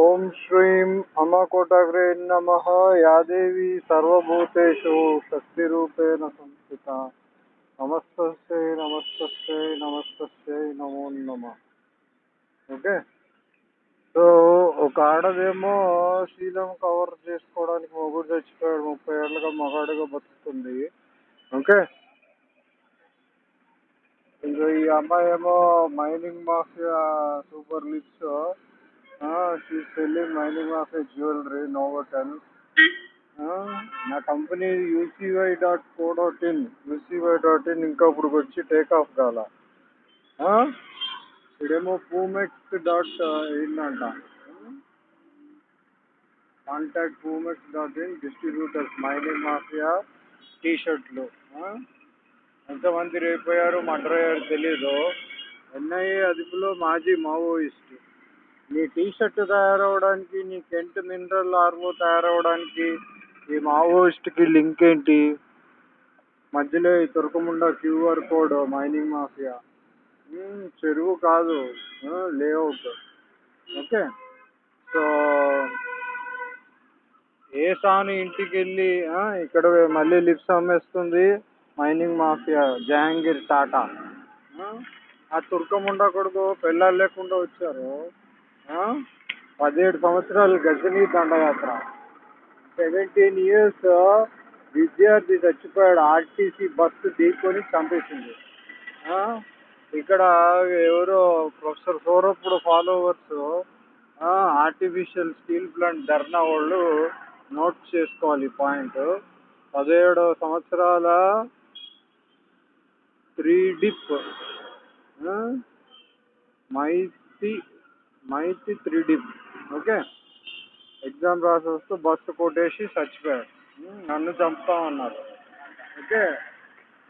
ఓం శ్రీం అమకోటగ్రే నమ. యాదేవి సర్వభూతేషు శక్తిరూపేణ సంస్థిత. నమస్తస్యై నమస్తస్యై నమస్తస్యై నమో నమ. ఓకే? సో ఒక ఆడదేమో శీలం కవర్ చేసుకోవడానికి మొగుడు చచ్చిపోయాడు. ముప్పై ఏళ్ళుగా మగాడుగా బతుకుతుంది. ఓకే? ఇంకా ఈ అమ్మాయి ఏమో mining mafia super lips she selling mining mafia jewellery నోవటన్. నా company UCY dot co dot in UCY dot in ఇంకా ఇప్పుడు వచ్చి టేక్ ఆఫ్ కాల ఇదేమో పూమెక్స్ డాట్ ఇన్ అంట contact Poomex dot in distributors mining mafia T షర్ట్లు ఎంతమంది రేపోయారు మర్డర్ అయ్యారు తెలీదు. ఎన్ఐఏ అదుపులో మాజీ మావోయిస్ట్. నీ టీ షర్ట్ తయారవడానికి నీ కెంట్ మినరల్ ఆర్వో తయారవడానికి ఈ మావోయిస్ట్కి లింక్ ఏంటి? మధ్యలో ఈ తురకముండ క్యూఆర్ కోడ్ మైనింగ్ మాఫియా. చెరువు కాదు. లేఅవుట్. ఓకే? సో ఏ సాను ఇంటికి వెళ్ళి ఇక్కడ మళ్ళీ లిప్స్ అమ్మేస్తుంది మైనింగ్ మాఫియా జహాంగీర్ టాటా. ఆ, ఆ తుర్కముండ కొడుకు పెళ్ళాలు లేకుండా వచ్చారు. పదిహేడు సంవత్సరాలు గజనీ దండయాత్ర. సెవెంటీన్ ఇయర్స్ విద్యార్థి చచ్చిపోయాడు ఆర్టీసీ బస్సు ఢీకొని చంపేసింది. ఇక్కడ ఎవరో professor సౌరప్పుడు followers artificial steel plant dharna వాళ్ళు నోట్ చేసుకోవాలి పాయింట్. పదిహేడు సంవత్సరాల త్రీ డిప్ మైతి మైతి త్రీ డిప్ ఓకే ఎగ్జామ్ రాసి వస్తూ బస్సు కొట్టేసి చచ్చిపోయాడు. ఉమ్, నన్ను చంపుతామన్నారు ఓకే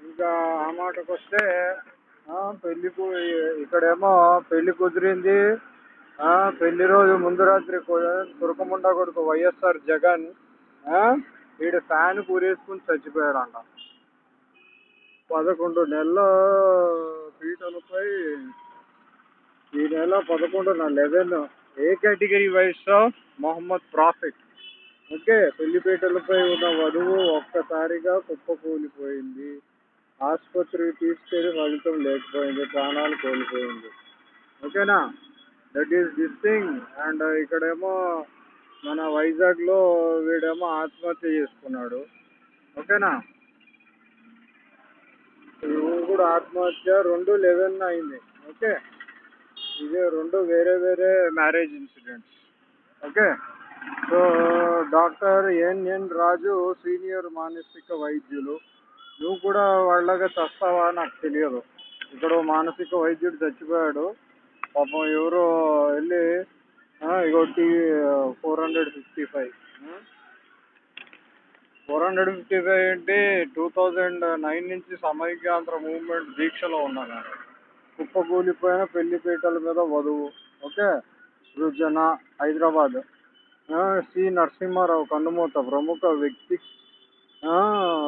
ఇంకా ఆ మాటకు వస్తే పెళ్ళి కు- ఇక్కడేమో పెళ్ళి కుదిరింది. పెళ్ళి రోజు ముందు రాత్రి తురకముండ కొడుకు వైఎస్ఆర్ జగన్ ఈడ ఫ్యాన్ కూరేసుకుని చచ్చిపోయాడంట. పదకొండు నెలల పీటలపై ఈ నెల పదకొండున eleven A category vice Mohammad prophet. Okay పెళ్ళిపేటలపై ఉన్న వధువు ఒక్కసారిగా కుప్పకూలిపోయింది. ఆసుపత్రికి తీసుకెళ్ళి ఫలితం లేకపోయింది ప్రాణాలు కోల్పోయింది. ఓకేనా? That is this thing and ఇక్కడేమో మన వైజాగ్లో వీడేమో ఆత్మహత్య చేసుకున్నాడు. ఓకేనా? ఇవి కూడా ఆత్మహత్య రెండు లెవెన్ అయింది. ఓకే? ఇదే రెండు వేరే వేరే marriage incidents okay so doctor NN Raju senior మానసిక వైద్యులు నువ్వు కూడా వాళ్ళగా చస్తావా నాకు తెలియదు. ఇక్కడ మానసిక వైద్యుడు చచ్చిపోయాడు. పాపం ఎవరో వెళ్ళి ఇగోటి four hundred fifty five four hundred fifty five ఏంటి? టూ థౌజండ్ నైన్ నుంచి సమైక్యాంధ్ర మూవ్మెంట్ దీక్షలో ఉన్నాను నేను. కుప్పకూలిపోయిన పెళ్ళిపీటల మీద వధువు. ఓకే? సృజన హైదరాబాద్. సి. నరసింహారావు కన్నుమూత ప్రముఖ వ్యక్తి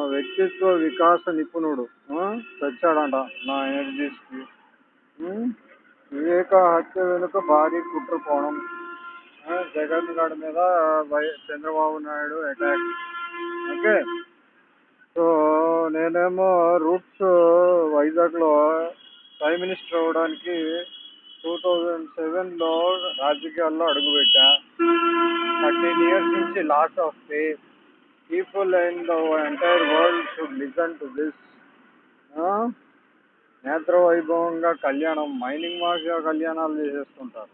వ్యక్తిత్వ వికాస నిపుణుడు. చచ్చాడంట నా ఎనర్జీస్కి. వివేక హత్య వెనుక భారీ కుట్ర కోణం జగన్ గారి మీద why Chandrababu Naidu attack okay? So నేనేమో రూట్స్ వైజాగ్లో ప్రైమ్ మినిస్టర్ అవ్వడానికి టూ థౌజండ్ సెవెన్లో రాజకీయాల్లో అడుగుపెట్టా. థర్టీన్ ఇయర్స్ నుంచి loss of pay people and the entire world should listen to this నేత్ర వైభవంగా కళ్యాణం మైనింగ్ మాఫియా కళ్యాణాలు చేసేస్తుంటారు.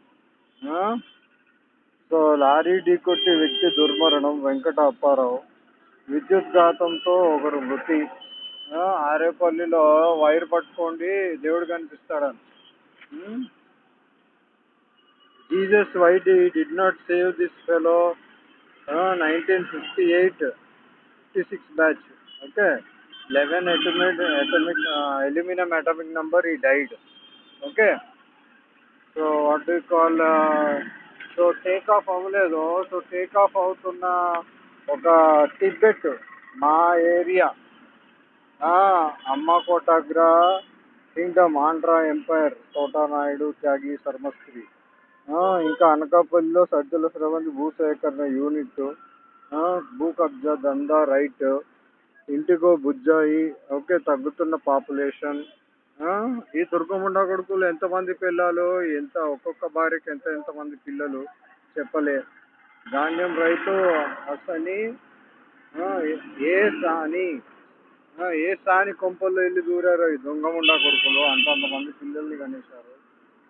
సో లారీ ఢీకొట్టి వ్యక్తి దుర్మరణం వెంకట అప్పారావు విద్యుత్ ఘాతంతో ఒకరు మృతి. ఆరేపల్లిలో వైర్ పట్టుకోండి దేవుడు కనిపిస్తాడని. Jesus white did not save this fellow nineteen fifty eight fifty six batch okay. Eleven atomic atomic aluminium atomic number ఈ died okay. So what do call so take off అవ్వలేదు సో టేక్ ఆఫ్ అవుతున్న ఒక Tibet మా area. అమ్మ కోటాగ్రా kingdom Andhra empire Thota Naidu Tyagi శర్మశ్రీ. ఇంకా అనకాపల్లిలో సజ్జల స్రవంతి భూసేకరణ యూనిట్. భూ కబ్జా దందా రైట్. ఇంటికో బుజ్జాయి ఓకే తగ్గుతున్న పాపులేషన్. ఈ దుర్గముండ కొడుకులు ఎంతమంది పిల్లలు? ఎంత ఒక్కొక్క భార్యకి ఎంత ఎంతమంది పిల్లలు? చెప్పలే. ధాన్యం రైతు అసని ఏ- సాని ఏ సాని కొంపల్లో వెళ్ళి దూరారో ఈ దొంగముండా కొడుకులు? అంతంతమంది పిల్లల్ని కనేశారు.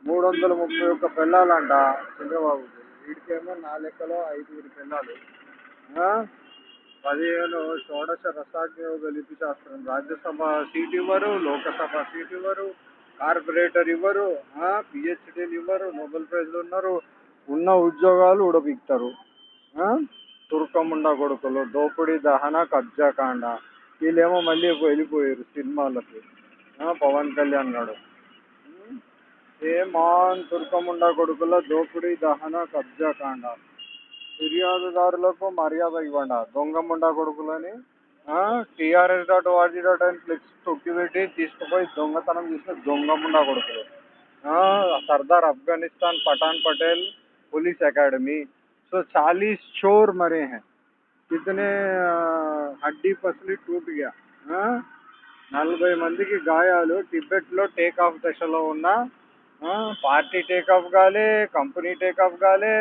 మూడు వందల ముప్పై ఒక్క పిల్లలంట చంద్రబాబు. వీడికేమో నా లెక్కలో ఐదుగురు పిల్లలు ఆ? పదిహేను షోడశ రసాజ్ఞయోగ లిపి శాస్త్రం. రాజ్యసభ సీట్ ఇవ్వరు లోకసభ సీట్ ఇవ్వరు కార్పొరేటర్ ఇవ్వరు పిహెచ్డీలు ఇవ్వరు నోబెల్ ప్రైజ్లు ఉన్నారు. ఉన్న ఉద్యోగాలు ఉడబిక్తారు తుర్కముండ కొడుకులు దోపిడీ దహన కబ్జాకాండ. వీళ్ళేమో మళ్ళీ వెళ్ళిపోయారు సినిమాలకి ఆ, పవన్ కళ్యాణ్ గారు ఏమాన్ తుర్కముండ కొడుకుల దోపిడీ దహన కబ్జా కాండ ఫిర్యాదుదారులకు మర్యాద ఇవ్వండి దొంగముండ కొడుకులని టీఆర్ఎస్ డాట్ వాజీ డాట్ అని ఫ్లెక్స్ తొక్కిపెట్టి తీసుకుపోయి దొంగతనం చేసిన దొంగముండ కొడుకులు ఆ, సర్దార్ అఫ్ఘనిస్తాన్ పఠాన్ పటేల్ पुलिस एकेडमी सो चालीस चोर मरे हैं ఇతనే హడ్డీ పసిలి టూట్ గయా నలభై మందికి గాయాలు టిబెట్లో టేక్ ఆఫ్ దశలో ఉన్న పార్టీ టేక్ ఆఫ్ కాలే కంపెనీ టేక్ ఆఫ్ కాలే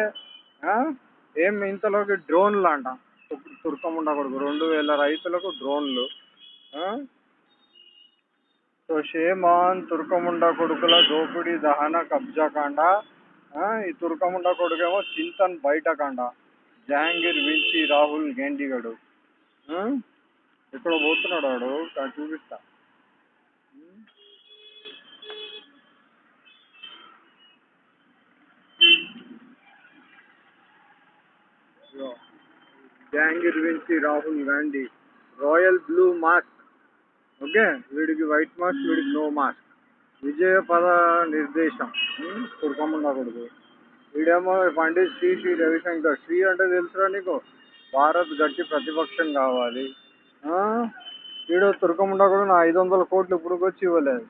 ఏం ఇంతలోకి డ్రోన్లు అంట తుర్కం ఉండకూడదు రెండు వేల రైతులకు డ్రోన్లు సో షేమాన్ తుర్కముండ కొడుకుల దోపిడీ దహన కబ్జా కాండ ఈ తుర్కముండ కొడుకేమో చింతన్ బయట కాండ జహాంగీర్ వించి రాహుల్ గేండిగడు. ఆ? ఇక్కడ పోతున్నాడు వాడు. చూపిస్తా. Jahangir వించి Rahul Gandhi. Royal blue mask. Okay? వీడికి వైట్ మాస్క్ వీడికి నో మాస్క్. విజయ పద నిర్దేశం. తుర్కముండ కొడుకు? వీడేమో పండిత్ శ్రీ శ్రీ రవిశంకర్. శ్రీ అంటే తెలుసురా నీకు? భారత్ గట్టి ప్రతిపక్షం కావాలి. ఆ? వీడు తుర్కముండ కూడా నా ఐదు వందల కోట్లు ఇప్పుడు వచ్చి ఇవ్వలేదు.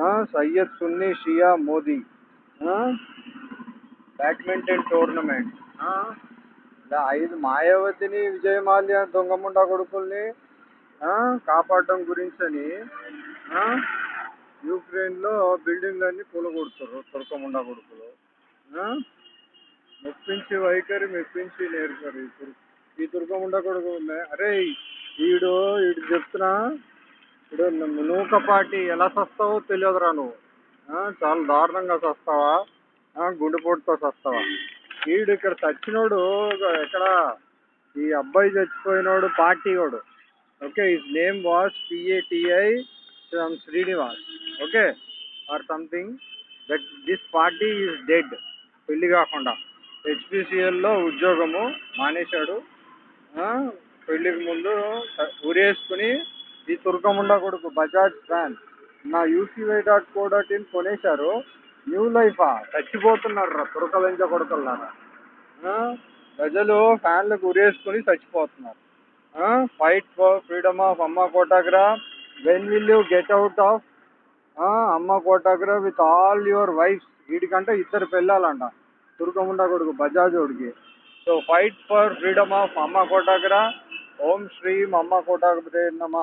ఆ? సయ్యద్ సున్నీ షియా మోదీ. Badminton tournament. ఇలా ఐదు మాయావతిని విజయమాల్య దొంగముండ కొడుకుల్ని కాపాడటం గురించి అని ఆ, యూక్రెయిన్లో బిల్డింగ్లన్నీ కూలగొడుతారు తుర్కముండ కొడుకులు. మెప్పించి వైఖరి మెప్పించి నేర్పరు ఈ ఈ దుర్గముండ కొడుకు అరే వీడు వీడు చెప్తున్నా. ఇప్పుడు నూకపాటి ఎలా సస్తావో తెలియదురా నువ్వు. చాలా దారుణంగా సస్తావా? గుండెపోటుతో సస్తావా? వీడు ఇక్కడ చచ్చినోడు ఎక్కడ? ఈ అబ్బాయి చచ్చిపోయినోడు పార్టీ వాడు. Okay his name was పిఏటిఐ Srinivas. Okay or something. That this party is dead. పెళ్ళి కాకుండా హెచ్పిసిఎల్లో ఉద్యోగము మానేశాడు. పెళ్ళికి ముందు ఉరేసుకుని ఈ తుర్కముండ కొడుకు బజాజ్ ఫ్యాన్ నా UCY dot co dot in కొనేశారు. న్యూ లైఫా చచ్చిపోతున్నారు రా తురకలించ కొడుకులారా ప్రజలు ఫ్యాన్లకు ఉరేసుకుని చచ్చిపోతున్నారు. ఫైట్ ఫర్ ఫ్రీడమ్ ఆఫ్ అమ్మ కోటాగ్రా when will you get out of అమ్మ కోటాగ్రా విత్ ఆల్ యువర్ వైఫ్స్ వీటికంటే ఇద్దరు పెళ్ళాలంట. తుర్కముండ కొడుకు బజాజోడికి. So fight for freedom of అమ్మ కోటాగ్ర ఓం శ్రీం అమ్మ కోటాగ్రే నమ.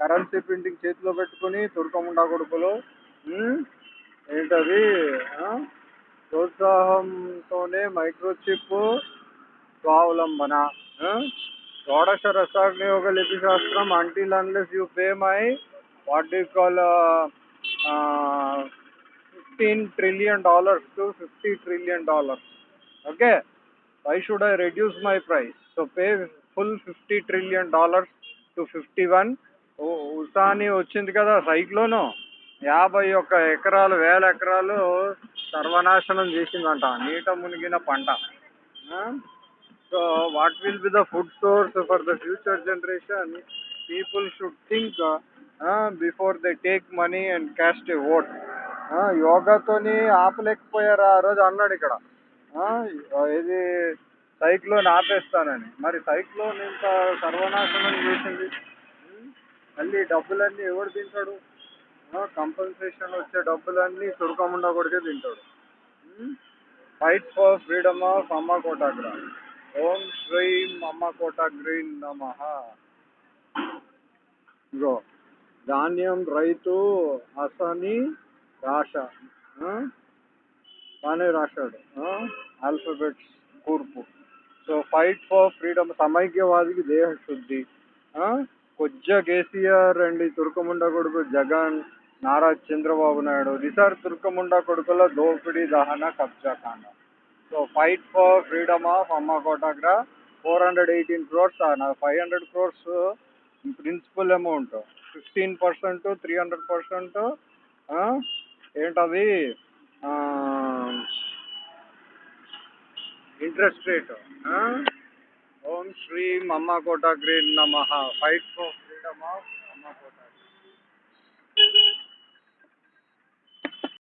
కరెన్సీ ప్రింటింగ్ చేతిలో పెట్టుకుని తుర్కముండ కొడుకులు ఏంటది? ప్రోత్సాహంతోనే మైక్రోచిప్ స్వావలంబన. షోడశ రసాగ్నియోగ లిపి శాస్త్రం until unless you pay my what you call fifteen trillion dollars to fifty trillion dollars okay why should I reduce my price so pay full fifty trillion dollars to fifty one ఉసాని వచ్చింది కదా cyclone యాభై ఒక్క ఎకరాలు వేల ఎకరాలు సర్వనాశనం చేసిందంట. నీట మునిగిన పంట. So what will be the food source for the future generation people should think before they take money and cast a vote యోగాతోని ఆపలేకపోయారు? ఆ రోజు అన్నాడు ఇక్కడ. ఇది సైక్లోన్ ఆపేస్తానని. మరి సైక్లోన్ ఇంత సర్వనాశనం చేసింది. మళ్ళీ డబ్బులన్నీ ఎవడు తింటాడు? కంపెన్సేషన్ వచ్చే డబ్బులన్నీ తురకముండా కొడికే తింటాడు. ఫైట్ ఫర్ ఫ్రీడమ్ ఆఫ్ అమ్మ కోటాగ్ర. ఓం శ్రీం అమ్మ కోటాగ్రీ నమ. ఇగో ధాన్యం రైతు అసని రాశ బాగానే రాశాడు ఆల్ఫబెట్స్ కూర్పు. సో ఫైట్ ఫర్ ఫ్రీడమ్ సమైక్యవాదికి దేహ శుద్ధి కొజ్జ కేసీఆర్ అండ్ తుర్కముండ కొడుకు జగన్ నారా చంద్రబాబు నాయుడు. రిసార్ తుర్కముండ కొడుకుల దోపిడీ దహన కబ్జా కాండ. So fight for freedom of అమ్మ కోటాగ్రా ఫోర్ హండ్రెడ్ ఎయిటీన్ క్రోర్స్ నా five hundred crores principal amount fifteen percent three hundred percent ఏంటది? ఇంట్రెస్ట్ రేట్ ఓం శ్రీ అమ్మ కోటాగ్రీ నమ. Fight for freedom of